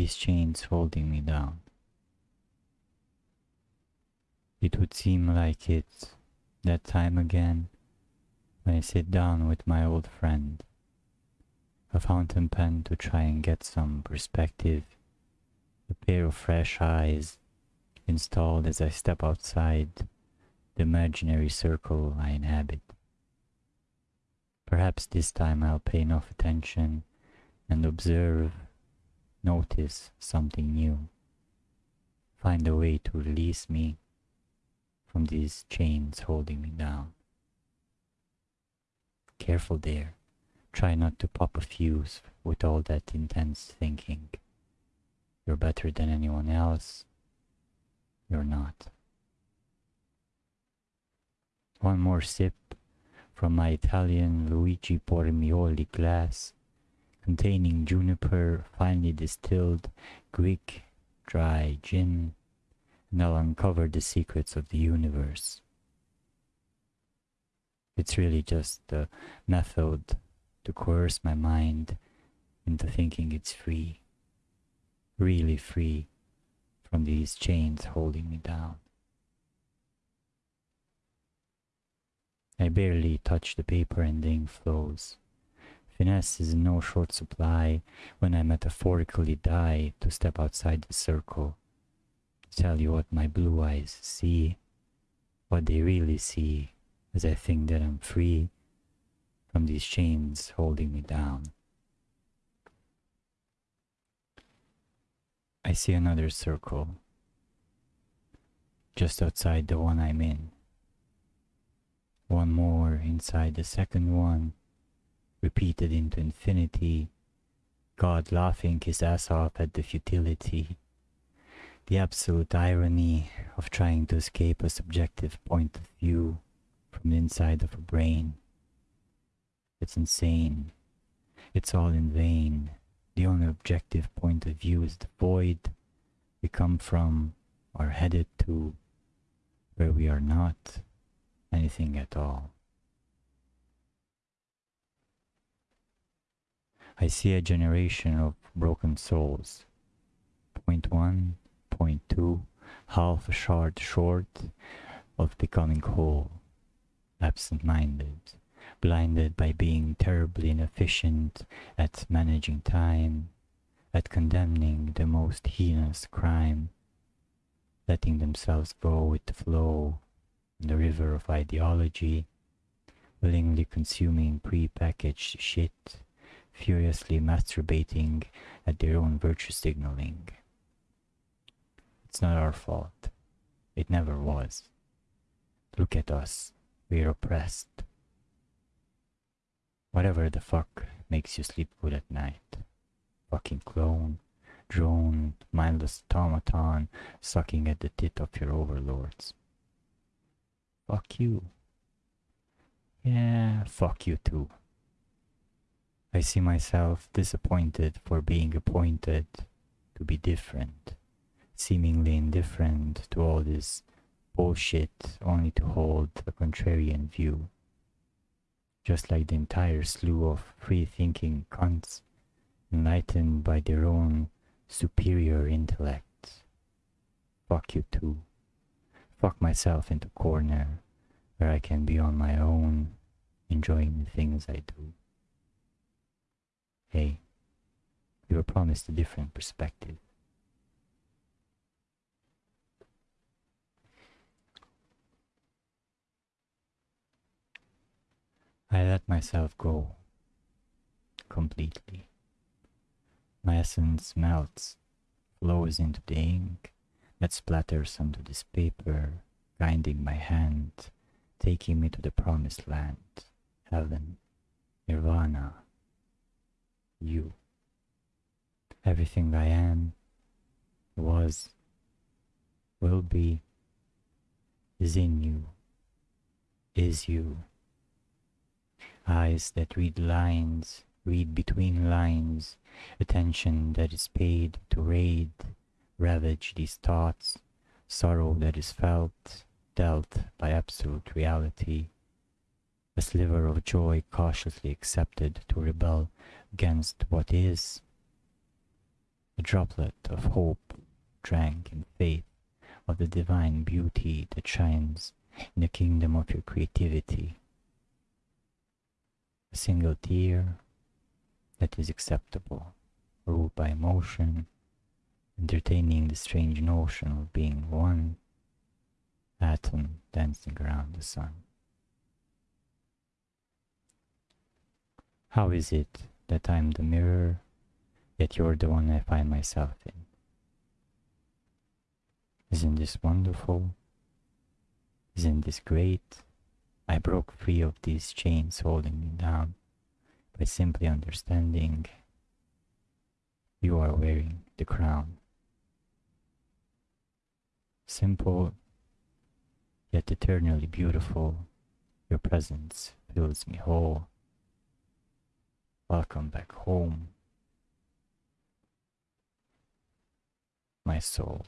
these chains holding me down. It would seem like it that time again when I sit down with my old friend, a fountain pen to try and get some perspective, a pair of fresh eyes installed as I step outside the imaginary circle I inhabit. Perhaps this time I'll pay enough attention and observe, notice something new, find a way to release me from these chains holding me down. Careful there. Try not to pop a fuse with all that intense thinking. You're better than anyone else. You're not. One more sip from my Italian Luigi Bormioli glass containing juniper finely distilled Greek dry gin and I'll uncover the secrets of the universe. It's really just a method to coerce my mind into thinking it's free, really free from these chains holding me down. I barely touch the paper and the ink flows. Finesse is no short supply when I metaphorically die to step outside the circle tell you what my blue eyes see, what they really see, as I think that I'm free from these chains holding me down. I see another circle just outside the one I'm in. One more inside the second one, repeated into infinity, God laughing his ass off at the futility the absolute irony of trying to escape a subjective point of view from the inside of a brain. It's insane. It's all in vain. The only objective point of view is the void we come from or headed to, where we are not anything at all. I see a generation of broken souls. Point one, 2.2, half a shard short of becoming whole, absent-minded, blinded by being terribly inefficient at managing time, at condemning the most heinous crime, letting themselves go with the flow in the river of ideology, willingly consuming pre-packaged shit, furiously masturbating at their own virtue signaling. It's not our fault. It never was. Look at us. We're oppressed. Whatever the fuck makes you sleep good at night. Fucking clone, drone, mindless automaton sucking at the tit of your overlords. Fuck you. Yeah, fuck you too. I see myself disappointed for being appointed to be different seemingly indifferent to all this bullshit only to hold a contrarian view. Just like the entire slew of free-thinking cunts enlightened by their own superior intellect. Fuck you too. Fuck myself into a corner where I can be on my own, enjoying the things I do. Hey, we were promised a different perspective. I let myself go completely. My essence melts, flows into the ink that splatters onto this paper, guiding my hand, taking me to the promised land, heaven, nirvana, you. Everything I am, was, will be, is in you, is you. Eyes that read lines, read between lines, attention that is paid to raid, ravage these thoughts, sorrow that is felt, dealt by absolute reality, a sliver of joy cautiously accepted to rebel against what is, a droplet of hope drank in faith of the divine beauty that shines in the kingdom of your creativity. A single tear that is acceptable, ruled by emotion, entertaining the strange notion of being one atom dancing around the sun. How is it that I'm the mirror, yet you're the one I find myself in? Isn't this wonderful? Isn't this great? I broke free of these chains holding me down by simply understanding you are wearing the crown. Simple, yet eternally beautiful, your presence fills me whole. Welcome back home, my soul.